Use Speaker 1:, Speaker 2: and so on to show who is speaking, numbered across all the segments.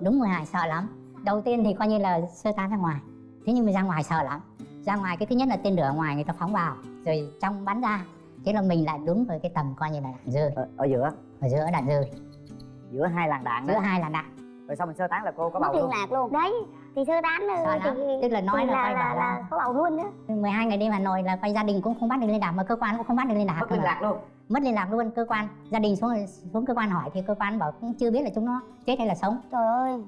Speaker 1: đúng 12 sợ lắm. Đầu tiên thì coi như là sơ tán ra ngoài. Thế nhưng mà ra ngoài sợ lắm. Ra ngoài cái thứ nhất là tên lửa ngoài người ta phóng vào. Rồi trong bắn ra thế là mình lại đúng với cái tầm coi như là đạn rơi
Speaker 2: ở, ở giữa?
Speaker 1: Ở giữa đạn rơi
Speaker 2: giữa hai làn đạn
Speaker 1: giữa
Speaker 2: đó
Speaker 1: hai là đạn.
Speaker 2: Rồi sau mình sơ tán là cô có
Speaker 3: mất
Speaker 2: bầu
Speaker 3: liên
Speaker 2: luôn.
Speaker 3: lạc luôn. Đấy thì sơ tán
Speaker 1: Sợ lắm.
Speaker 3: thì
Speaker 1: Tức là nói là
Speaker 3: là,
Speaker 1: quay
Speaker 3: là, là
Speaker 1: là-
Speaker 3: có bầu luôn nữa
Speaker 1: 12 ngày đêm Hà Nội là coi gia đình cũng không bắt được liên lạc mà cơ quan cũng không bắt được liên lạc
Speaker 2: mất liên lạc luôn
Speaker 1: mất liên lạc luôn cơ quan gia đình xuống xuống cơ quan hỏi thì cơ quan bảo cũng chưa biết là chúng nó chết hay là sống.
Speaker 3: Trời ơi.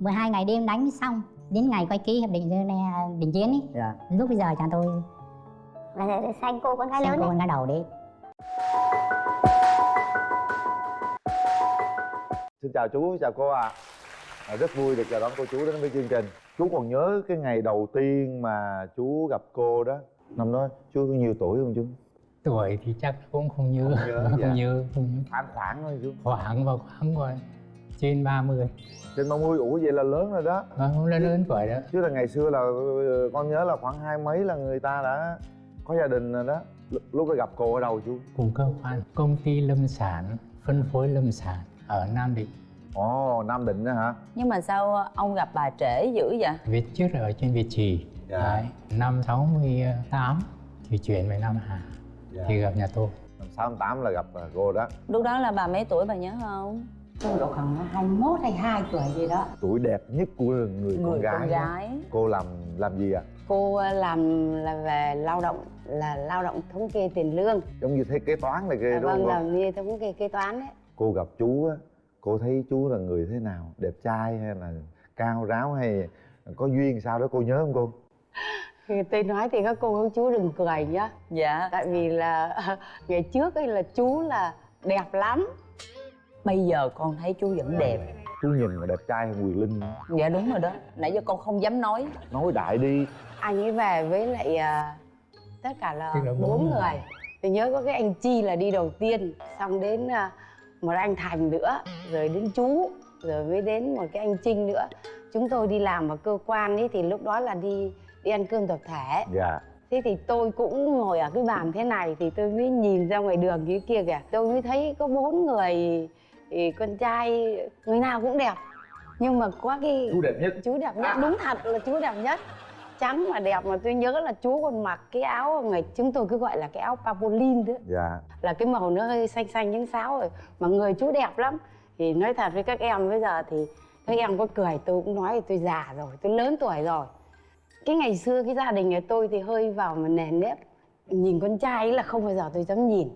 Speaker 1: 12 ngày đêm đánh xong đến ngày quay ký hiệp định Geneva đình chiến ấy
Speaker 2: dạ.
Speaker 1: Lúc bây giờ chàng tôi
Speaker 3: là để xanh cô con gái lớn
Speaker 1: cô con gái đầu đấy
Speaker 4: Xin chào chú, chào cô ạ. À. Rất vui được chào đón cô chú đến với chương trình. Chú còn nhớ cái ngày đầu tiên mà chú gặp cô đó? Năm đó chú có nhiêu tuổi không chú?
Speaker 5: Tuổi thì chắc cũng không nhớ
Speaker 4: Không nhớ,
Speaker 5: không
Speaker 4: dạ.
Speaker 5: nhớ, không nhớ.
Speaker 4: Khoảng khoảng thôi chú
Speaker 5: khoảng vào khoảng rồi trên 30
Speaker 4: Trên 30, ủa vậy là lớn rồi đó
Speaker 5: và không lớn lớn tuổi đó
Speaker 4: Chứ là ngày xưa là ờ, con nhớ là khoảng hai mấy là người ta đã có gia đình rồi đó L- Lúc đó gặp cô ở đâu chú?
Speaker 5: cùng cơ quan công ty lâm sản phân phối lâm sản ở Nam Định
Speaker 4: Ồ, Nam Định đó hả?
Speaker 6: Nhưng mà sao ông gặp bà trễ dữ vậy?
Speaker 5: Việt trước là ở trên Việt Trì
Speaker 4: Dạ.
Speaker 5: Đấy, năm 68 thì chuyển về Nam Hà thì gặp nhà tôi.
Speaker 4: Năm 68 là gặp ờ, cô đó.
Speaker 6: Lúc đó là bà mấy tuổi bà nhớ không?
Speaker 7: tôi độ khoảng 21 hay 2 tuổi gì đó.
Speaker 4: Tuổi đẹp nhất của người,
Speaker 6: Người
Speaker 4: con gái
Speaker 6: con
Speaker 4: đó.
Speaker 6: gái.
Speaker 4: Cô làm làm gì ạ?
Speaker 7: cô ờ, làm là về lao động là lao động thống kê tiền lương.
Speaker 4: Giống như thế kế toán này kia
Speaker 7: à,
Speaker 4: đúng
Speaker 7: vâng
Speaker 4: không?
Speaker 7: làm như thống kê kế toán đấy
Speaker 4: cô gặp chú á cô thấy chú là người thế nào? Đẹp trai hay là cao ráo hay có duyên sao đó cô nhớ không cô
Speaker 7: thì tôi nói thì các cô các chú đừng cười nhá.
Speaker 6: Dạ.
Speaker 7: Tại vì là ngày trước ấy là chú là đẹp lắm.
Speaker 6: Bây giờ con thấy chú vẫn đẹp.
Speaker 4: Chú nhìn là đẹp trai hơn quyền linh.
Speaker 6: Dạ đúng rồi đó. Nãy giờ con không dám nói.
Speaker 4: Nói đại đi.
Speaker 7: Anh ấy về với lại à, tất cả là
Speaker 5: bốn người.
Speaker 7: Tôi nhớ có cái anh chi là đi đầu tiên xong đến à, một anh thành nữa rồi đến chú rồi mới đến một cái anh trinh nữa. Chúng tôi đi làm ở cơ quan ấy thì lúc đó là đi đi ăn cơm tập thể.
Speaker 4: Dạ.
Speaker 7: Thế thì tôi cũng ngồi ở cái bàn thế này thì tôi mới nhìn ra ngoài đường dưới kia kìa. Tôi mới thấy có bốn người thì con trai người nào cũng đẹp. Nhưng mà có cái
Speaker 4: chú đẹp nhất.
Speaker 7: Chú đẹp nhất. Đúng thật là chú đẹp nhất. Trắng mà đẹp mà tôi nhớ là chú còn mặc cái áo người chúng tôi cứ gọi là cái áo papolin đó.
Speaker 4: Dạ.
Speaker 7: Là cái màu nó hơi xanh xanh những sáo rồi. Mà người chú đẹp lắm. Thì nói thật với các em bây giờ thì các em có cười tôi cũng nói là tôi già rồi tôi lớn tuổi rồi cái ngày xưa cái gia đình nhà tôi thì hơi vào mà nề nếp. Nhìn con trai là không bao giờ tôi dám nhìn.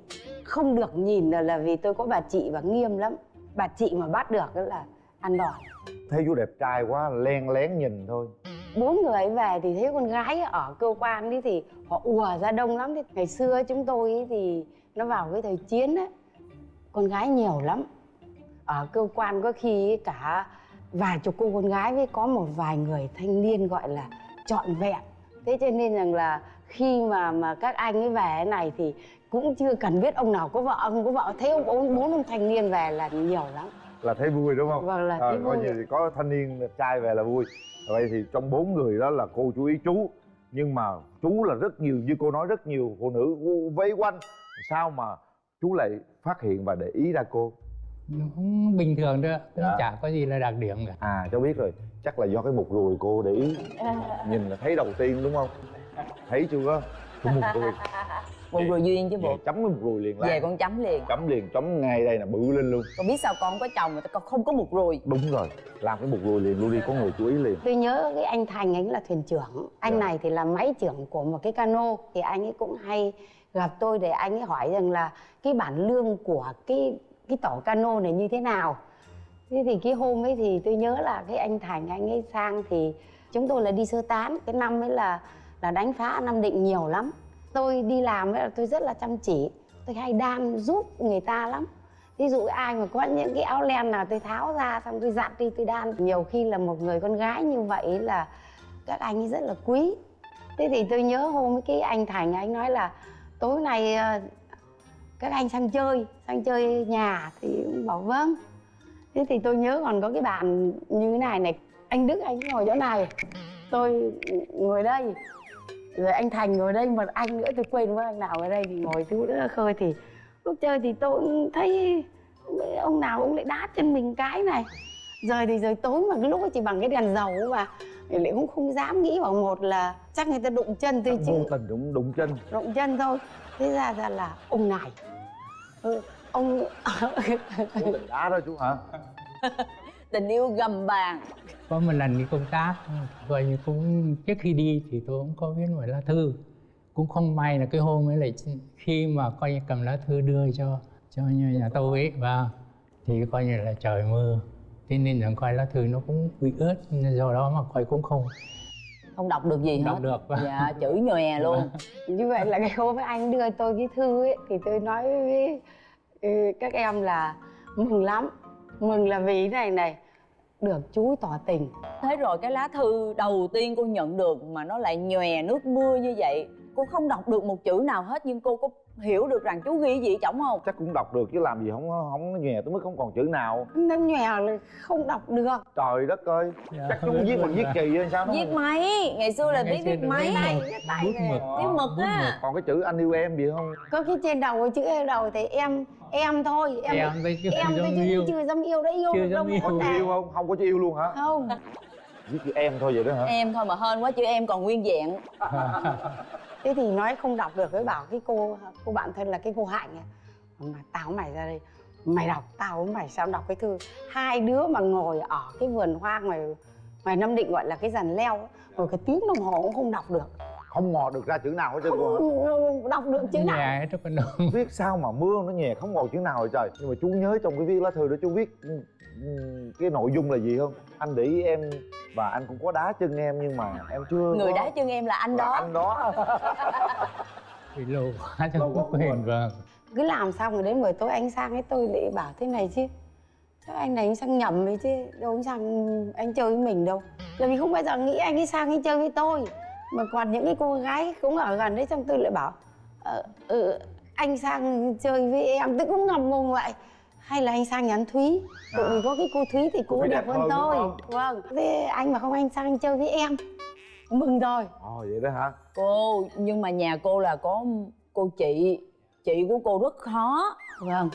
Speaker 7: Không được nhìn là, là vì tôi có bà chị và nghiêm lắm. Bà chị mà bắt được là ăn đòn.
Speaker 4: Thấy chú đẹp trai quá len lén nhìn thôi.
Speaker 7: Bốn người về thì thấy con gái ở cơ quan ấy thì họ ùa ra đông lắm. Thì ngày xưa chúng tôi thì nó vào cái thời chiến ấy con gái nhiều lắm. Ở cơ quan có khi cả vài chục cô con gái với có một vài người thanh niên gọi là trọn vẹn. Thế cho nên rằng là khi mà mà các anh ấy về này thì cũng chưa cần biết ông nào có vợ ông có vợ. Thấy ông bốn bốn ông thanh niên về là nhiều lắm.
Speaker 4: Là thấy vui đúng không?
Speaker 7: Vâng là thấy
Speaker 4: Ờ, coi
Speaker 7: vui.
Speaker 4: như thì có thanh niên trai về là vui. Vậy thì trong bốn người đó là cô chú ý chú. Nhưng mà chú là rất nhiều như cô nói rất nhiều phụ nữ vây quanh. Sao mà chú lại phát hiện và để ý ra cô
Speaker 5: nó cũng bình thường thôi cũng
Speaker 4: Dạ.
Speaker 5: chả có gì là đặc điểm cả.
Speaker 4: À cháu biết rồi. Chắc là do cái mục ruồi cô để ý. Nhìn là thấy đầu tiên đúng không? Thấy chưa? Cái mục ruồi
Speaker 6: Một rồi duyên chứ
Speaker 4: Về
Speaker 6: bộ.
Speaker 4: chấm cái mục ruồi liền
Speaker 6: Về
Speaker 4: lại
Speaker 6: con chấm liền.
Speaker 4: Chấm liền chấm ngay đây là bự lên luôn.
Speaker 6: Con biết sao con có chồng mà con không có một rồi
Speaker 4: đúng rồi. Làm cái mục ruồi liền luôn đi có người chú ý liền.
Speaker 7: Tôi nhớ cái anh thành anh là thuyền trưởng. Anh
Speaker 4: Dạ.
Speaker 7: này thì là máy trưởng của một cái cano. Thì anh ấy cũng hay gặp tôi để anh ấy hỏi rằng là cái bản lương của cái cái tổ cano này như thế nào. Thế thì cái hôm ấy thì tôi nhớ là cái anh thành, anh ấy sang thì chúng tôi là đi sơ tán. Cái năm ấy là là đánh phá nam định nhiều lắm. Tôi đi làm ấy là tôi rất là chăm chỉ. Tôi hay đan giúp người ta lắm. Ví dụ ai mà có những cái áo len nào tôi tháo ra xong tôi giặt đi, tôi đan. Nhiều khi là một người con gái như vậy là các anh ấy rất là quý. Thế thì tôi nhớ hôm ấy cái anh thành, anh nói là, tối nay ờ, các anh sang chơi sang chơi nhà thì cũng bảo vâng. Thế thì tôi nhớ còn có cái bàn như thế này này anh đức anh ngồi chỗ này. Tôi ngồi đây rồi anh thành ngồi đây một anh nữa tôi quên mất anh nào ở đây thì ngồi chú nữa khơi thì lúc chơi thì tôi cũng thấy ông nào cũng lại đá chân mình cái này. Rồi thì rồi tối mà cái lúc chỉ bằng cái đèn dầu mà. Lại cũng không dám nghĩ vào một là chắc người ta đụng chân tôi chứ.
Speaker 4: vô tình đụng đụng chân.
Speaker 7: Đụng chân thôi. Thế ra ra là ông này ừ, ông
Speaker 4: tình đá đó chú hả?
Speaker 6: Tình yêu gầm bàn.
Speaker 5: Có một lần đi công tác như cũng trước khi đi thì tôi cũng có viết một lá thư. Cũng không may là cái hôm ấy lại khi mà coi như cầm lá thư đưa cho cho nhà, nhà tôi ấy và thì coi như là trời mưa. Thế nên là coi lá thư nó cũng bị ướt do đó mà coi cũng không
Speaker 6: không đọc được gì
Speaker 5: Không
Speaker 6: hết.
Speaker 5: đọc được,
Speaker 6: dạ chữ nhòe luôn.
Speaker 7: Như vậy là cái hôm anh đưa tôi cái thư ấy thì tôi nói với ừ, các em là mừng lắm mừng là vì thế này này được chú tỏ tình.
Speaker 6: Thế rồi cái lá thư đầu tiên cô nhận được mà nó lại nhòe nước mưa như vậy cô không đọc được một chữ nào hết nhưng cô có hiểu được rằng chú ghi gì chổng không?
Speaker 4: Chắc cũng đọc được chứ làm gì không không nhòe tới mức không còn chữ nào.
Speaker 7: Nó nhòe là không đọc được.
Speaker 4: Trời đất ơi
Speaker 5: Dạ.
Speaker 4: chắc chú viết bằng viết chì hay sao nó
Speaker 6: viết máy ngày xưa là biết viết máy.
Speaker 5: viết
Speaker 7: tay,
Speaker 5: bút
Speaker 7: viết tay
Speaker 5: mực
Speaker 6: viết mực.
Speaker 5: bút
Speaker 6: á.
Speaker 4: còn cái chữ anh yêu em gì không?
Speaker 7: Có cái trên đầu cái chữ em đầu thì em em thôi em
Speaker 5: em
Speaker 7: thôi chứ
Speaker 5: yêu.
Speaker 7: chưa dám yêu đã yêu được đâu
Speaker 5: yêu.
Speaker 4: có yêu không? Không có chữ yêu luôn hả?
Speaker 7: Không.
Speaker 4: Viết chữ em thôi vậy đó hả?
Speaker 6: Em thôi mà hên quá chữ em còn nguyên vẹn
Speaker 7: thế thì nói không đọc được với bảo cái cô cô bạn thân là cái cô hạnh ấy. mà tao với mày ra đây mày đọc tao với mày sao đọc cái thư. Hai đứa mà ngồi ở cái vườn hoa ngoài ngoài nam định gọi là cái dàn leo ấy, rồi cái tiếng đồng hồ cũng không đọc được.
Speaker 4: Không mò được ra chữ nào hết trơn cô
Speaker 7: đọc được chữ nào.
Speaker 5: Nhà hết
Speaker 4: viết sao mà mưa nó nhẹ không ngồi chữ nào rồi trời. Nhưng mà chú nhớ trong cái viết lá thư đó chú viết cái nội dung là gì không? Anh để ý em và anh cũng có đá chân em nhưng mà em chưa
Speaker 6: người
Speaker 4: có-
Speaker 6: đá chân em là anh
Speaker 4: là
Speaker 6: đó.
Speaker 4: anh đó.
Speaker 5: Bị lâu quá
Speaker 4: Lâu
Speaker 5: trong
Speaker 4: quá
Speaker 5: cái quyền vâng.
Speaker 7: Cứ làm xong rồi đến buổi tối anh sang ấy tôi lại bảo thế này chứ. Chắc anh này anh sang nhầm ấy chứ đâu anh sang anh chơi với mình đâu. Là vì không bao giờ nghĩ anh ấy sang anh chơi với tôi. Mà còn những cái cô gái cũng ở gần đấy xong tôi lại bảo ờ, ừ, anh sang chơi với em. Tôi cũng ngầm ngùng vậy hay là anh sang nhà anh Thúy? Tại vì có cái cô Thúy thì cô, đẹp, hơn tôi. vâng. Thế anh mà không anh sang chơi với em. Mừng rồi.
Speaker 4: Ồ vậy đó hả?
Speaker 6: Cô nhưng mà nhà cô là có cô chị chị của cô rất khó.
Speaker 7: Vâng.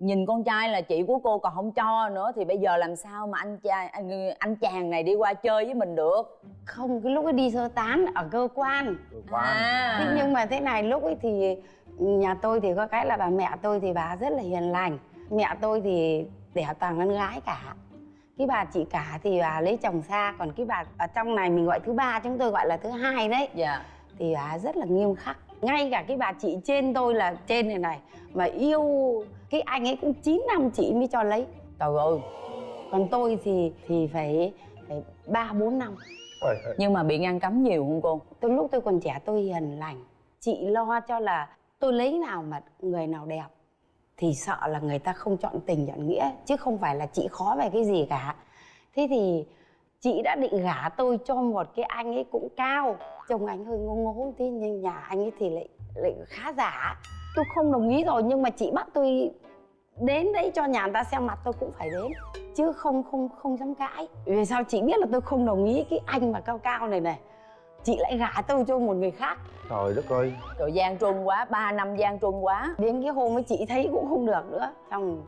Speaker 6: Nhìn con trai là chị của cô còn không cho nữa thì bây giờ làm sao mà anh trai anh anh chàng này đi qua chơi với mình được?
Speaker 7: Không cái lúc ấy đi sơ tán ở cơ quan.
Speaker 4: Cơ quan.
Speaker 6: à.
Speaker 7: Thế nhưng mà thế này lúc ấy thì nhà tôi thì có cái là bà mẹ tôi thì bà rất là hiền lành Mẹ tôi thì đẻ toàn con gái cả. Cái bà chị cả thì bà lấy chồng xa Còn cái bà ở trong này mình gọi thứ ba chúng tôi gọi là thứ hai đấy.
Speaker 6: Dạ.
Speaker 7: Thì bà rất là nghiêm khắc. Ngay cả cái bà chị trên tôi là trên này này Mà yêu cái anh ấy cũng 9 năm chị mới cho lấy.
Speaker 6: Trời ơi.
Speaker 7: Còn tôi thì thì phải phải ba bốn năm.
Speaker 4: Ôi,
Speaker 6: nhưng mà bị ngăn cấm nhiều không cô?
Speaker 7: Từ lúc tôi còn trẻ tôi hiền lành. Chị lo cho là tôi lấy nào mà người nào đẹp thì sợ là người ta không chọn tình chọn nghĩa, chứ không phải là chị khó về cái gì cả. Thế thì chị đã định gả tôi cho một cái anh ấy cũng cao, chồng anh hơi ngô ngố thế nhưng nhà anh ấy thì lại lại khá giả. Tôi không đồng ý rồi, nhưng mà chị bắt tôi đến đấy cho nhà người ta xem mặt tôi cũng phải đến, chứ không không không dám cãi. Vì sao chị biết là tôi không đồng ý cái anh mà cao cao này này? Chị lại gả tôi cho một người khác.
Speaker 4: Trời đất ơi.
Speaker 6: Rồi gian truân quá 3 năm gian truân quá.
Speaker 7: Đến cái hôm ấy chị thấy cũng không được nữa. Xong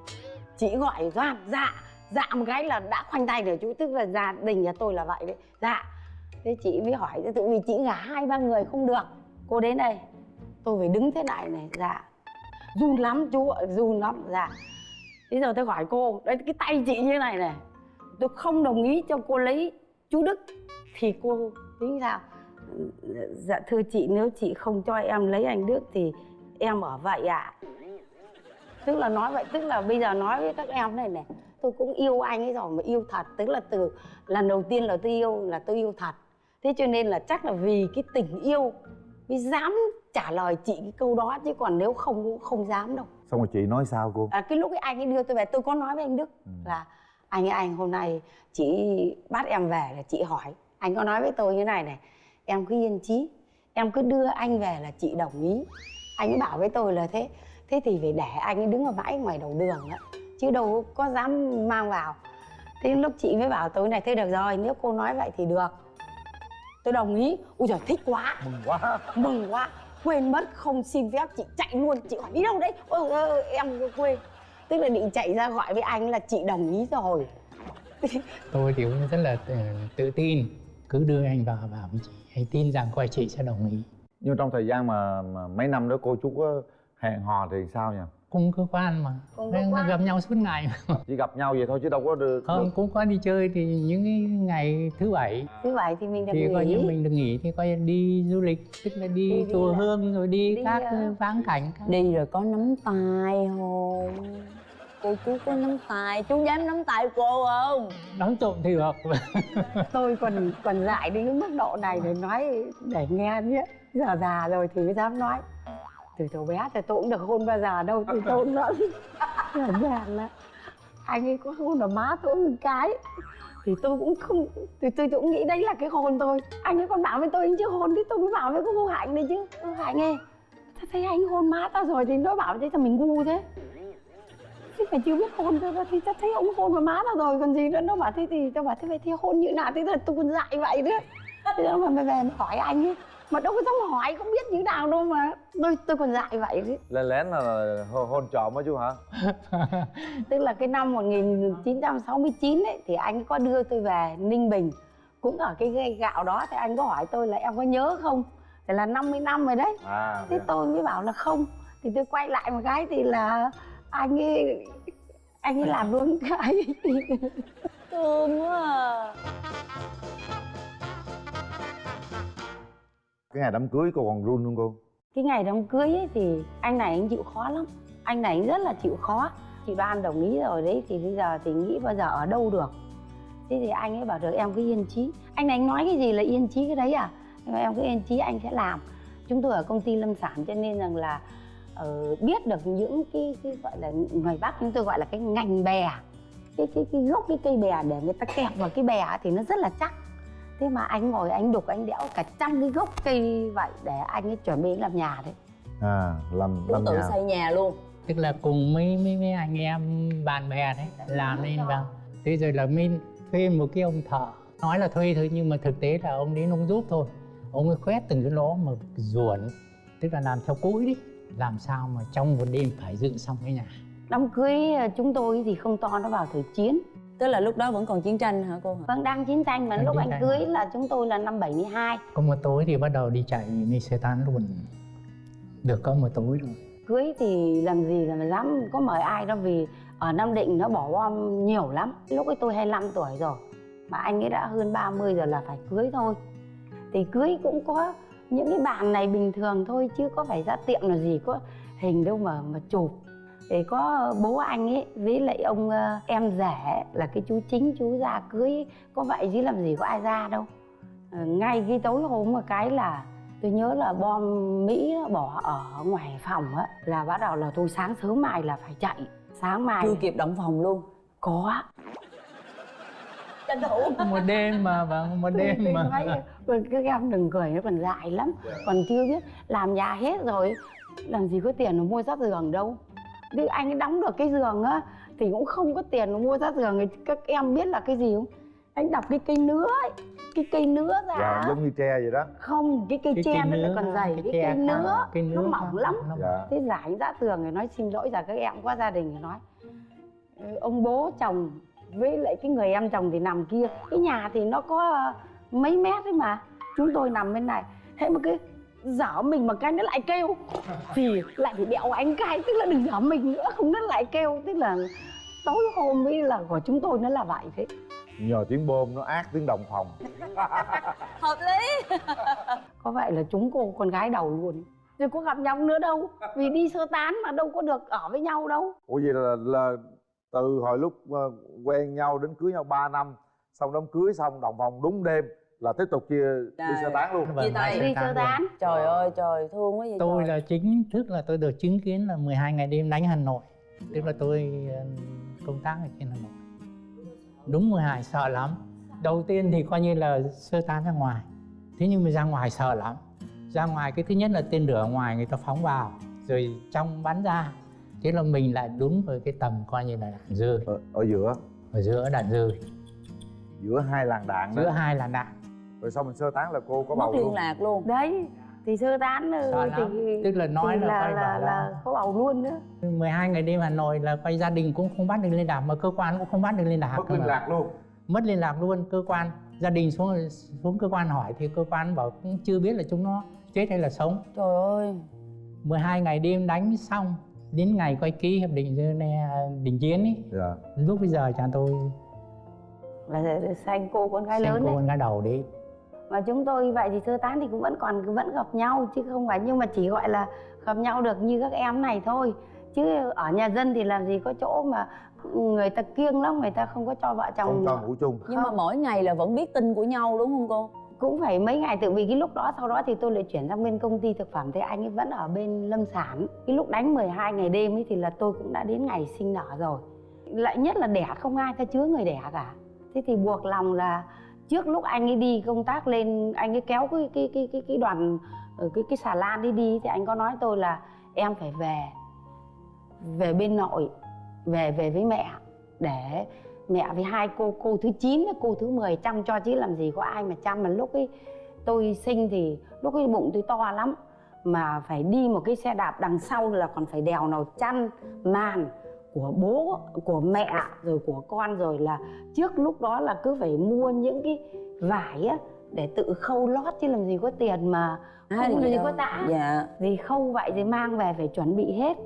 Speaker 7: chị gọi doan dạ dạ một cái là đã khoanh tay rồi chú. Tức là gia đình nhà tôi là vậy đấy. Dạ. Thế chị mới hỏi tự vì chị gả hai ba người không được. Cô đến đây. Tôi phải đứng thế này này dạ. Run lắm chú ạ run lắm dạ. Bây giờ tôi hỏi cô đấy cái tay chị như này này tôi không đồng ý cho cô lấy chú đức. Thì cô tính sao dạ thưa chị nếu chị không cho em lấy anh đức thì em ở vậy ạ. Tức là nói vậy tức là bây giờ nói với các em này này tôi cũng yêu anh ấy rồi mà yêu thật tức là từ lần đầu tiên là tôi yêu là tôi yêu thật. Thế cho nên là chắc là vì cái tình yêu mới dám trả lời chị cái câu đó chứ còn nếu không cũng không dám đâu.
Speaker 4: Xong rồi chị nói sao cô?
Speaker 7: À, cái lúc ấy anh ấy đưa tôi về tôi có nói với anh đức
Speaker 4: Ừ.
Speaker 7: là anh ơi anh hôm nay chị bắt em về là chị hỏi anh có nói với tôi như này này em cứ yên chí. Em cứ đưa anh về là chị đồng ý. Anh ấy bảo với tôi là thế thế thì phải để anh ấy đứng ở mãi ngoài đầu đường đó chứ đâu có dám mang vào. Thế lúc chị mới bảo tôi này thế được rồi nếu cô nói vậy thì được. Tôi đồng ý. Ui giời thích quá.
Speaker 4: Mừng quá.
Speaker 7: Mừng quá. Quên mất không xin phép chị chạy luôn. Chị hỏi đi đâu đấy? Ơ, ơ, em quên tức là định chạy ra gọi với anh là chị đồng ý rồi.
Speaker 5: Tôi thì cũng rất là tự, tự tin. Cứ đưa anh vào vào với chị anh tin rằng coi chị sẽ đồng ý.
Speaker 4: Nhưng trong thời gian mà, mà mấy năm đó cô chú có hẹn hò thì sao nhỉ?
Speaker 5: Cùng cơ quan mà.
Speaker 7: Cơ
Speaker 5: Nên
Speaker 7: quan.
Speaker 5: gặp nhau suốt ngày mà.
Speaker 4: chỉ gặp nhau vậy thôi chứ đâu có được,
Speaker 5: không cũng có đi chơi thì những cái ngày thứ bảy.
Speaker 7: Thứ bảy thì mình được
Speaker 5: thì coi như
Speaker 7: nghỉ.
Speaker 5: mình được nghỉ thì coi như đi du lịch tức là đi,
Speaker 7: Đi- đi
Speaker 5: chùa
Speaker 7: là-
Speaker 5: hương rồi đi,
Speaker 7: đi,
Speaker 5: các vãng cảnh các
Speaker 6: đi rồi có nắm tay không cô chú có nắm tay chú dám nắm tay cô không?
Speaker 5: Đóng trộm thì được
Speaker 7: tôi còn còn dại đến cái mức độ này để nói để nghe nhé. Giờ già rồi thì mới dám nói. Từ từ bé thì tôi cũng được hôn bao giờ đâu thì tôi cũng vẫn đơn giản là anh ấy có hôn vào má tôi một cái. Thì tôi cũng không thì tôi cũng nghĩ đấy là cái hôn tôi anh ấy còn bảo với tôi anh chưa hôn thì tôi mới bảo với cô hạnh đấy chứ. Cô hạnh ơi tao thấy anh hôn má tao rồi thì nó bảo thế là mình ngu thế chứ phải chưa biết hôn thôi thì tao thấy ông hôn vào má tao rồi còn gì nữa. Nó bảo thế thì tao bảo thế vậy thì hôn như nào thế là tôi còn dại vậy nữa thế mà mày về mà hỏi anh ấy. Mà đâu có dám hỏi không biết như nào đâu mà. Tôi tôi còn dại vậy đấy.
Speaker 4: Lên lén là, hôn, trộm á chú hả?
Speaker 7: Tức là cái năm 1969 ấy thì anh có đưa tôi về Ninh Bình. Cũng ở cái gây gạo đó thì anh có hỏi tôi là em có nhớ không? Thì là 50 năm rồi đấy.
Speaker 4: À
Speaker 7: thế tôi mới bảo là không. Thì tôi quay lại một cái thì là anh ấy anh ấy làm luôn cái
Speaker 6: thương quá à.
Speaker 4: Cái ngày đám cưới cô còn run không cô?
Speaker 7: Cái ngày đám cưới ấy thì anh này anh chịu khó lắm. Anh này anh rất là chịu khó. Chị đoan đồng ý rồi đấy thì bây giờ thì nghĩ bao giờ ở đâu được. Thế thì anh ấy bảo được em cứ yên chí. Anh này anh nói cái gì là yên chí cái đấy à? Nhưng mà em cứ yên chí anh sẽ làm. Chúng tôi ở công ty lâm sản cho nên rằng là ờ, biết được những cái, cái gọi là ngoài bắc chúng tôi gọi là cái ngành bè. Cái cái cái gốc cái cây bè để người ta kẹp vào cái bè thì nó rất là chắc. Thế mà anh ngồi anh đục anh đẽo cả trăm cái gốc cây vậy để anh ấy chuẩn bị làm nhà đấy.
Speaker 4: À làm làm
Speaker 6: tự
Speaker 4: nhà.
Speaker 6: xây nhà luôn.
Speaker 5: Tức là cùng mấy mấy mấy anh em bạn bè đấy làm nên vào. Thế rồi là mình thuê một cái ông thợ. Nói là thuê thôi nhưng mà thực tế là ông đến ông giúp thôi. Ông ấy khoét từng cái lỗ mà ruộn tức là làm theo cối đấy làm sao mà trong một đêm phải dựng xong cái nhà?
Speaker 7: Đám cưới ờ, chúng tôi thì không to nó vào thời chiến.
Speaker 6: Tức là lúc đó vẫn còn chiến tranh hả cô hả?
Speaker 7: Vâng đang chiến tranh mà
Speaker 5: Đang
Speaker 7: lúc anh
Speaker 5: tranh.
Speaker 7: cưới là chúng tôi là năm 72
Speaker 5: có một tối thì bắt đầu đi chạy tán luôn. Được có một tối rồi.
Speaker 7: Cưới thì làm gì là mà dám có mời ai đâu vì ở Nam Định nó bỏ bom nhiều lắm. Lúc ấy tôi 25 tuổi rồi mà anh ấy đã hơn 30 rồi là phải cưới thôi. Thì cưới cũng có những cái bàn này bình thường thôi chứ có phải ra tiệm là gì có hình đâu mà mà chụp. Thì có bố anh ấy với lại ông ờ, em rể là cái chú chính chú ra cưới có vậy chứ làm gì có ai ra đâu. Ờ, ngay cái tối hôm một cái là tôi nhớ là bom mỹ nó bỏ ở ngoài phòng á là bắt đầu là tôi sáng sớm mai là phải chạy. Sáng mai
Speaker 6: chưa kịp động phòng luôn.
Speaker 7: Có
Speaker 6: tranh thủ.
Speaker 5: Một đêm mà vâng một đêm mà.
Speaker 7: "Ôi, các em đừng cười nó còn dại lắm còn chưa biết làm nhà hết rồi. Làm gì có tiền mà mua sát giường đâu. Thì anh ấy đóng được cái giường á thì cũng không có tiền mà mua sát giường. Các em biết là cái gì không? Anh đập cái cây nứa ấy cái cây nứa ra
Speaker 4: dạ giống như tre vậy đó.
Speaker 7: Không cái cây
Speaker 5: Cái
Speaker 7: tre nó lại
Speaker 5: nứa,
Speaker 7: còn dày.
Speaker 5: cái
Speaker 7: cái, cây
Speaker 5: khác,
Speaker 7: nứa
Speaker 5: cây
Speaker 7: nó
Speaker 5: nứa
Speaker 7: mỏng
Speaker 5: khác,
Speaker 7: lắm.
Speaker 5: Nó
Speaker 4: dạ.
Speaker 7: Thế giải ra tường thì nói xin lỗi rằng các em qua gia đình thì nói. "Ừ, ông bố chồng với lại cái người em chồng thì nằm kia. Cái nhà thì nó có ờ, mấy mét đấy mà. Chúng tôi nằm bên này. Thế mà cái dở mình mà cái nó lại kêu. Thì lại phải đẹo anh cái tức là đừng dở mình nữa. Không nó lại kêu. Tức là tối hôm ấy là của chúng tôi nó là vậy thế.
Speaker 4: Nhờ tiếng bom nó ác tiếng đồng phòng.
Speaker 6: Hợp lý.
Speaker 7: Có vậy là chúng cô con gái đầu luôn. Rồi có gặp nhau nữa đâu. Vì đi sơ tán mà đâu có được ở với nhau đâu.
Speaker 4: Ủa vậy là, là từ hồi lúc ờ, quen nhau đến cưới nhau 3 năm xong đám cưới xong đồng phòng đúng đêm là tiếp tục chia đi sơ tán luôn.
Speaker 5: Vâng,
Speaker 6: Chia tay.
Speaker 7: đi sơ tán
Speaker 6: trời ơi trời thương quá vậy
Speaker 5: tôi
Speaker 6: trời.
Speaker 5: là chính thức là tôi được chứng kiến là 12 ngày đêm đánh Hà Nội. Tức là tôi ờ, công tác ở trên Hà Nội. Đúng 12 sợ lắm. Đầu tiên thì coi như là sơ tán ra ngoài. Thế nhưng mà ra ngoài sợ lắm. Ra ngoài cái thứ nhất là tên lửa ở ngoài người ta phóng vào rồi trong bắn ra thế là mình lại đúng với cái tầm coi như là đạn rơi
Speaker 4: ở, ở giữa.
Speaker 5: Ở giữa đạn rơi
Speaker 4: giữa hai làn đạn đó.
Speaker 5: Giữa hai là đạn.
Speaker 4: Rồi sau mình sơ tán là cô có
Speaker 6: mất
Speaker 4: bầu
Speaker 6: liên
Speaker 4: luôn
Speaker 6: lạc luôn.
Speaker 7: Đấy thì sơ tán ừ,
Speaker 5: Sợ lắm.
Speaker 7: thì
Speaker 5: tức là nói là,
Speaker 7: là,
Speaker 5: quay
Speaker 7: là, là,
Speaker 5: là
Speaker 7: có bầu luôn nữa
Speaker 5: 12 ngày đêm Hà Nội là quay gia đình cũng không bắt được liên lạc mà cơ quan cũng không bắt được liên lạc
Speaker 4: mất liên lạc luôn.
Speaker 5: Mất liên lạc luôn cơ quan gia đình xuống xuống cơ quan hỏi thì cơ quan bảo cũng chưa biết là chúng nó chết hay là sống.
Speaker 6: Trời ơi.
Speaker 5: 12 ngày đêm đánh xong đến ngày quay ký hiệp định Geneva đình chiến ấy
Speaker 4: dạ.
Speaker 5: Lúc bây giờ cha tôi
Speaker 7: là sanh cô con gái lớn
Speaker 5: cô
Speaker 7: đấy.
Speaker 5: con gái đầu đấy
Speaker 7: mà chúng tôi vậy thì sơ tán thì cũng vẫn còn vẫn gặp nhau chứ không phải nhưng mà chỉ gọi là gặp nhau được như các em này thôi. Chứ ở nhà dân thì làm gì có chỗ mà người ta kiêng lắm người ta không có cho vợ chồng
Speaker 4: không cho ngủ chung.
Speaker 6: Nhưng mà
Speaker 7: Không.
Speaker 6: mỗi ngày là vẫn biết tin của nhau đúng không cô
Speaker 7: cũng phải mấy ngày tự vì cái lúc đó sau đó thì tôi lại chuyển sang bên công ty thực phẩm thì anh ấy vẫn ở bên lâm sản. Cái lúc đánh 12 ngày đêm ấy thì là tôi cũng đã đến ngày sinh nở rồi. Lại nhất là đẻ không ai ta chứa người đẻ cả. Thế thì buộc lòng là trước lúc anh ấy đi công tác lên anh ấy kéo cái cái cái cái, cái đoàn ở cái cái xà lan đi đi thì anh có nói tôi là em phải về về bên nội về về với mẹ để mẹ với hai cô cô thứ 9 với cô thứ 10 chăm cho chứ làm gì có ai mà chăm. Mà lúc ấy tôi sinh thì lúc ấy bụng tôi to lắm. Mà phải đi một cái xe đạp đằng sau là còn phải đèo nào chăn màn của bố của mẹ rồi của con. Rồi là trước lúc đó là cứ phải mua những cái vải á để tự khâu lót chứ làm gì có tiền mà không làm gì có tã
Speaker 6: dạ.
Speaker 7: Thì khâu vậy thì mang về phải chuẩn bị hết.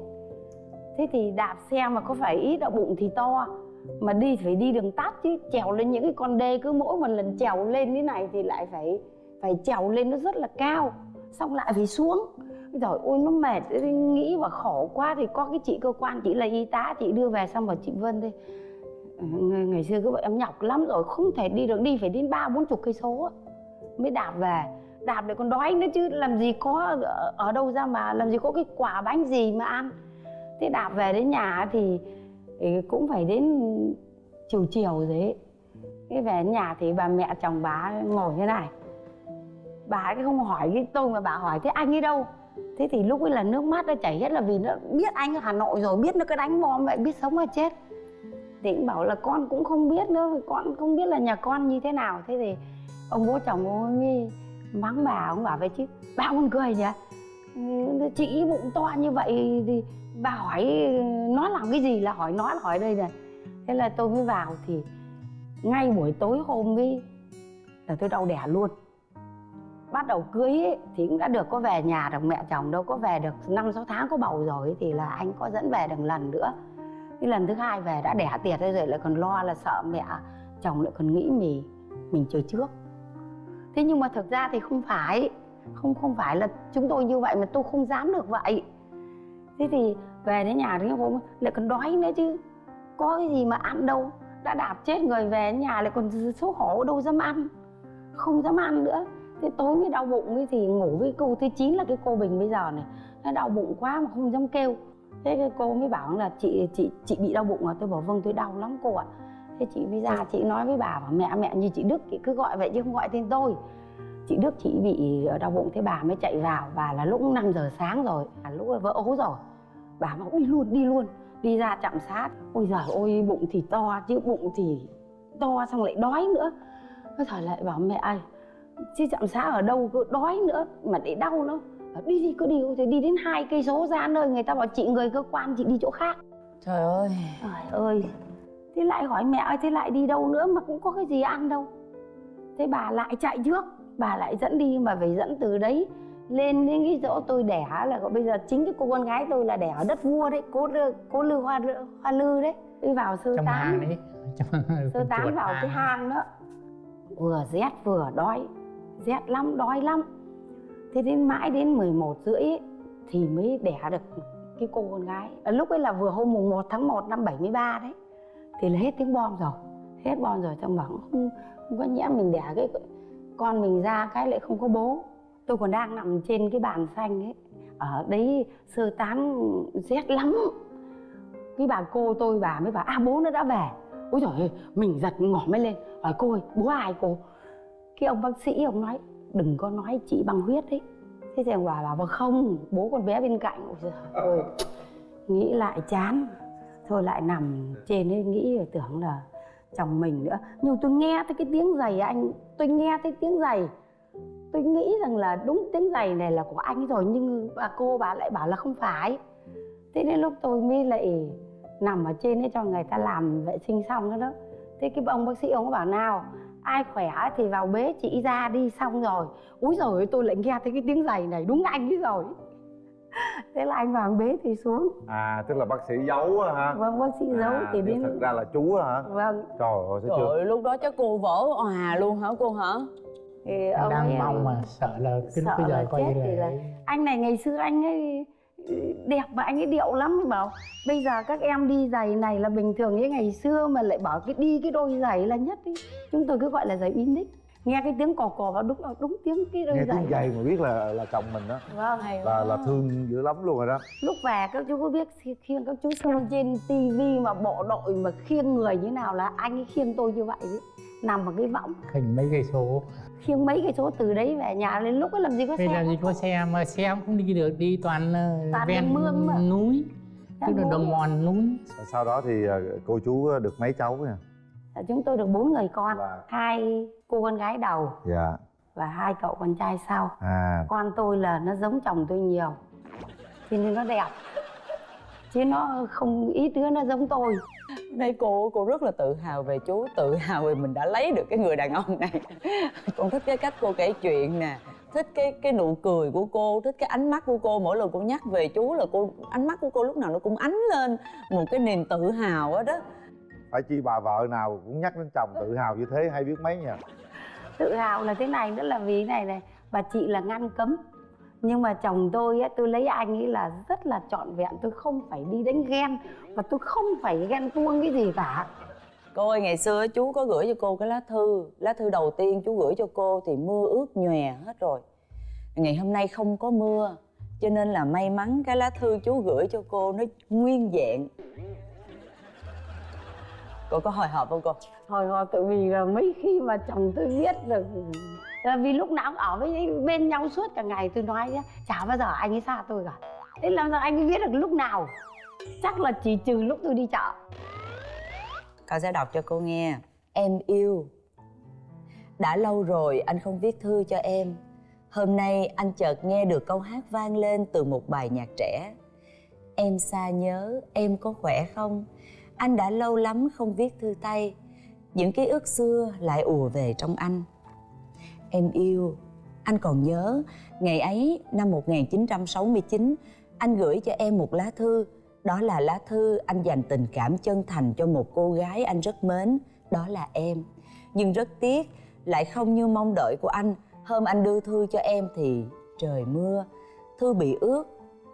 Speaker 7: Thế thì đạp xe mà có phải ít đau bụng thì to mà đi phải đi đường tắt chứ trèo lên những cái con đê cứ mỗi một lần trèo lên thế này thì lại phải phải trèo lên nó rất là cao xong lại phải xuống. Rồi ôi nó mệt nghĩ và khổ quá thì có cái chị cơ quan chị là y tá chị đưa về xong bảo chị Vân đi ngày, ngày xưa cứ vậy em nhọc lắm rồi không thể đi được đi phải đến ba bốn chục cây số mới đạp về. Đạp để còn đói nữa chứ làm gì có ở đâu ra mà làm gì có cái quả bánh gì mà ăn. Thế đạp về đến nhà thì, thì cũng phải đến chiều chiều rồi ấy. Cái về nhà thì bà mẹ chồng bà ngồi thế này. Bà ấy không hỏi cái tôi mà bà hỏi, thế anh ấy đâu? Thế thì lúc ấy là nước mắt nó chảy hết là vì nó biết anh ở hà nội rồi, biết nó cứ đánh bom vậy, biết sống hay chết. Thì cũng bảo là con cũng không biết nữa, con không biết là nhà con như thế nào. Thế thì ông bố chồng ông ấy mắng bà, ông bảo vậy chứ bà còn cười nhỉ? Chị bụng to như vậy thì bà hỏi nó làm cái gì là hỏi nó là hỏi đây này. Thế là tôi mới vào thì ngay buổi tối hôm ấy là tôi đau đẻ luôn. Bắt đầu cưới ấy, thì cũng đã được có về nhà được mẹ chồng đâu có về được. Năm sáu tháng có bầu rồi ấy, thì là anh có dẫn về được lần nữa. Cái lần thứ hai về đã đẻ tiệt rồi lại còn lo là sợ mẹ chồng lại còn nghĩ mình mình chờ trước. Thế nhưng mà thực ra thì không phải không không phải là chúng tôi như vậy mà tôi không dám được vậy. Thế thì về đến nhà thì hôm lại còn đói nữa chứ. Có cái gì mà ăn đâu. Đã đạp chết người về đến nhà lại còn xấu hổ đâu dám ăn. Không dám ăn nữa. Thế tối mới đau bụng ấy thì ngủ với cô thứ chín là cái cô bình bây giờ này. Nó đau bụng quá mà không dám kêu. Thế cái cô mới bảo là chị chị chị bị đau bụng à? Tôi bảo vâng tôi đau lắm cô ạ. Thế chị mới ra chị nói với bà bảo mẹ mẹ như chị đức chị cứ gọi vậy chứ không gọi tên tôi. Chị Đức chị bị đau bụng thế bà mới chạy vào. Và là lúc 5 giờ sáng rồi à, lúc vỡ ố rồi bà bảo đi luôn đi luôn đi ra chạm sát ôi giời ôi bụng thì to chứ bụng thì to xong lại đói nữa. Cái thời lại bảo mẹ ơi chứ chạm xá ở đâu cứ đói nữa mà để đau nữa đi đi cứ đi thì đi đến hai cây số ra nơi người ta bảo chị người cơ quan chị đi chỗ khác.
Speaker 6: Trời ơi.
Speaker 7: Trời ơi thế lại hỏi mẹ ơi thế lại đi đâu nữa mà cũng có cái gì ăn đâu. Thế bà lại chạy trước bà lại dẫn đi mà phải dẫn từ đấy lên đến cái chỗ tôi đẻ là bây giờ chính cái cô con gái tôi là đẻ ở đất vua đấy cố cố lư hoa hoa lư đấy. Đi vào sơ
Speaker 5: trong
Speaker 7: tán.
Speaker 5: đấy.
Speaker 7: Sơ tán vào cái hang đó. Vừa rét vừa đói rét lắm đói lắm. Thế đến mãi đến 11 rưỡi ấy, thì mới đẻ được cái cô con gái. À, lúc ấy là vừa hôm mùng 1 tháng 1 năm 73 đấy. Thì là hết tiếng bom rồi hết bom rồi. Trong bảo không, không có nhẽ mình đẻ cái con mình ra cái lại không có bố tôi còn đang nằm trên cái bàn xanh ấy. Ở đấy sơ tán rét lắm. Cái bà cô tôi bà mới bảo à bố nó đã về. Ôi trời ơi mình giật ngỏ mới lên. Hỏi cô ơi bố ai cô? Cái ông bác sĩ ông nói đừng có nói chị bằng huyết đấy. Thế thì ông bà bảo vâng không bố con bé bên cạnh. Ôi trời ơi. Nghĩ lại chán. Thôi lại nằm trên ấy nghĩ tưởng là chồng mình nữa. Nhưng tôi nghe thấy cái tiếng giày anh tôi nghe thấy tiếng giày tôi nghĩ rằng là đúng tiếng giày này là của anh rồi nhưng bà cô bà lại bảo là không phải. Thế nên lúc tôi mới lại nằm ở trên ấy cho người ta làm vệ sinh xong đó đó. Thế cái ông bác sĩ ông có bảo nào ai khỏe thì vào bế chị ra đi xong rồi. Úi rồi tôi lại nghe thấy cái tiếng giày này đúng anh ấy rồi. Thế là anh vào bế thì xuống.
Speaker 4: À tức là bác sĩ giấu á hả?
Speaker 7: Vâng bác sĩ giấu
Speaker 4: à,
Speaker 7: thì đến
Speaker 4: thật ra là chú á hả?
Speaker 7: Vâng.
Speaker 4: Trời ơi
Speaker 6: Trời ơi, lúc đó chắc cô vỡ òa luôn hả cô hả?
Speaker 7: Thì ông ấy
Speaker 5: đang mong mà sợ là cái
Speaker 7: sợ
Speaker 5: bây giờ
Speaker 7: là
Speaker 5: coi như
Speaker 7: chết
Speaker 5: là
Speaker 7: là anh này ngày xưa anh ấy đẹp mà anh ấy điệu lắm mới bảo bây giờ các em đi giày này là bình thường như ngày xưa mà lại bảo cái đi cái đôi giày là nhất ý. chúng tôi cứ gọi là giày Unique nghe cái tiếng cò cò vào đúng đúng tiếng cái đôi
Speaker 4: nghe
Speaker 7: giày.
Speaker 4: tiếng giày mà biết là là chồng mình đó.
Speaker 7: Vâng
Speaker 6: Hay
Speaker 4: là là thương dữ lắm luôn rồi đó.
Speaker 7: Lúc về các chú có biết khi- khiêng các chú xem trên tivi mà bộ đội mà khiêng người như nào là anh ấy khiêng tôi như vậy đấy nằm vào cái võng.
Speaker 5: Khỉnh mấy cây số?
Speaker 7: Khiêng mấy cái số từ đấy về nhà lên lúc ấy làm gì có
Speaker 5: bây
Speaker 7: xe
Speaker 5: giờ gì có xe mà xe cũng không đi được đi toàn, ờ,
Speaker 7: Toàn
Speaker 5: ven
Speaker 7: mương mà.
Speaker 5: núi tức là đồng mòn núi.
Speaker 4: Và sau đó thì ờ, cô chú được mấy cháu
Speaker 7: Dạ, chúng tôi được bốn người con
Speaker 4: Là-
Speaker 7: hai cô con gái đầu
Speaker 4: dạ.
Speaker 7: và hai cậu con trai sau.
Speaker 4: À.
Speaker 7: Con tôi là nó giống chồng tôi nhiều cho nên nó đẹp. Chứ nó không ít đứa nó giống tôi
Speaker 6: Đây cô cô rất là tự hào về chú, tự hào về mình đã lấy được cái người đàn ông này. Con thích cái cách cô kể chuyện nè, thích cái cái nụ cười của cô, thích cái ánh mắt của cô mỗi lần cô nhắc về chú là cô ánh mắt của cô lúc nào nó cũng ánh lên một cái niềm tự hào á đó.
Speaker 4: phải chi bà vợ nào cũng nhắc đến chồng tự hào như thế hay biết mấy nha
Speaker 7: tự hào là thế này nữa là vì này này bà chị là ngăn cấm nhưng mà chồng tôi á tôi lấy anh ấy là rất là trọn vẹn tôi không phải đi đánh ghen và tôi không phải ghen tuông cái gì cả.
Speaker 6: Cô ơi ngày xưa chú có gửi cho cô cái lá thư. Lá thư đầu tiên chú gửi cho cô thì mưa ướt nhòe hết rồi. Ngày hôm nay không có mưa Cho nên là may mắn cái lá thư chú gửi cho cô nó nguyên vẹn. Cô có hồi hộp không cô?
Speaker 7: hồi hộp tự vì là mấy khi mà chồng tôi biết được Ờ, vì lúc nào cũng ở với bên nhau suốt cả ngày tôi nói nhá chả bao giờ anh ấy xa tôi cả. Thế làm sao anh ấy biết được lúc nào? Chắc là chỉ trừ lúc tôi đi chợ.
Speaker 6: Con sẽ đọc cho cô nghe. Em yêu. Đã lâu rồi anh không viết thư cho em. Hôm nay anh chợt nghe được câu hát vang lên từ một bài nhạc trẻ. Em xa nhớ, em có khỏe không? Anh đã lâu lắm không viết thư tay. Những ký ức xưa lại ùa về trong anh. Em yêu, anh còn nhớ Ngày ấy năm 1969 Anh gửi cho em một lá thư. Đó là lá thư anh dành tình cảm chân thành cho một cô gái anh rất mến. Đó là em. Nhưng rất tiếc lại không như mong đợi của anh. Hôm anh đưa thư cho em thì trời mưa. Thư bị ướt.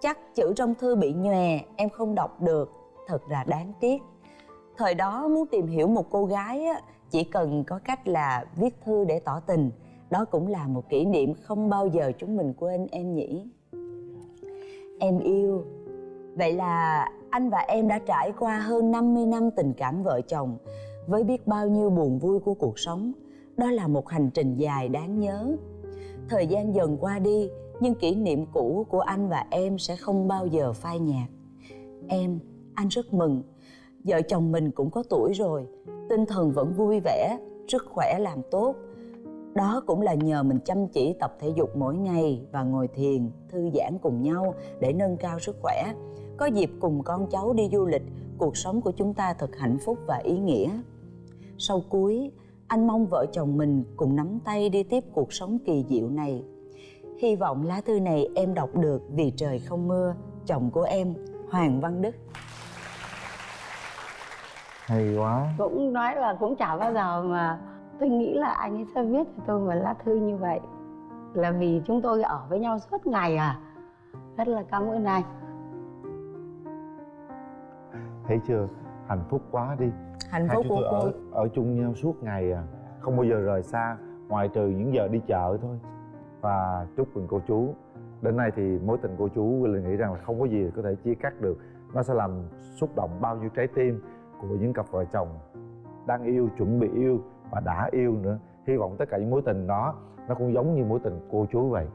Speaker 6: Chắc chữ trong thư bị nhòe Em không đọc được. Thật là đáng tiếc. Thời đó muốn tìm hiểu một cô gái á, Chỉ cần có cách là viết thư để tỏ tình. Đó cũng là một kỷ niệm không bao giờ chúng mình quên em nhỉ? Em yêu. Vậy là anh và em đã trải qua hơn 50 năm tình cảm vợ chồng Với biết bao nhiêu buồn vui của cuộc sống. Đó là một hành trình dài đáng nhớ. Thời gian dần qua đi Nhưng kỷ niệm cũ của anh và em sẽ không bao giờ phai nhạt. Em, anh rất mừng. Vợ chồng mình cũng có tuổi rồi Tinh thần vẫn vui vẻ Sức khỏe làm tốt đó cũng là nhờ mình chăm chỉ tập thể dục mỗi ngày và ngồi thiền, thư giãn cùng nhau để nâng cao sức khỏe. Có dịp cùng con cháu đi du lịch, cuộc sống của chúng ta thật hạnh phúc và ý nghĩa. Sau cuối, anh mong vợ chồng mình cùng nắm tay đi tiếp cuộc sống kỳ diệu này. Hy vọng lá thư này em đọc được vì trời không mưa, chồng của em, Hoàng Văn Đức.
Speaker 4: hay quá
Speaker 7: cũng nói là cũng chả bao giờ mà tôi nghĩ là anh ấy sẽ viết cho tôi một lá thư như vậy. Là vì chúng tôi ở với nhau suốt ngày à. Rất là cảm ơn anh.
Speaker 4: Thấy chưa? Hạnh phúc quá đi.
Speaker 6: Hạnh phúc
Speaker 4: chúng
Speaker 6: của
Speaker 4: tôi
Speaker 6: cô
Speaker 4: ở, ở chung nhau suốt ngày à. Không bao giờ rời xa ngoại trừ những giờ đi chợ thôi. Và chúc mừng cô chú. Đến nay thì mối tình cô chú là nghĩ rằng là không có gì có thể chia cắt được. Nó sẽ làm xúc động bao nhiêu trái tim của những cặp vợ chồng đang yêu chuẩn bị yêu và đã yêu nữa. Hy vọng tất cả những mối tình đó nó cũng giống như mối tình cô chú vậy.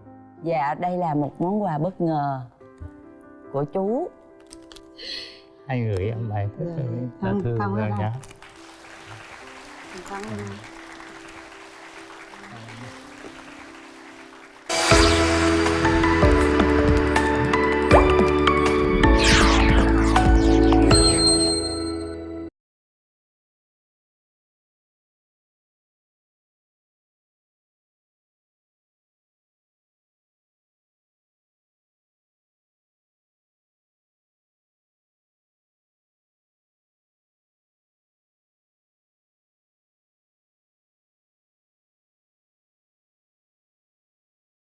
Speaker 6: Dạ, đây là một món quà bất ngờ của chú
Speaker 5: anh gửi em bài thư
Speaker 7: Dạ.
Speaker 5: lá
Speaker 7: Cảm-
Speaker 5: thư
Speaker 7: cảm